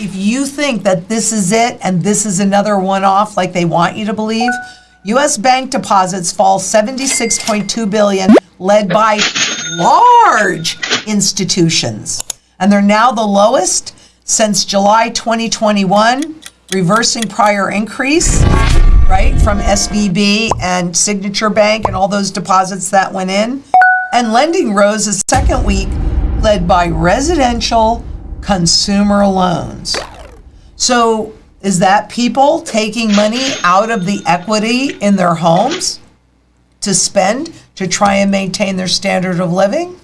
if you think that this is it and this is another one-off like they want you to believe, US bank deposits fall 76.2 billion led by large institutions. And they're now the lowest since July 2021, reversing prior increase, right, from SVB and Signature Bank and all those deposits that went in. And lending rose a second week, led by residential consumer loans. So is that people taking money out of the equity in their homes to spend to try and maintain their standard of living?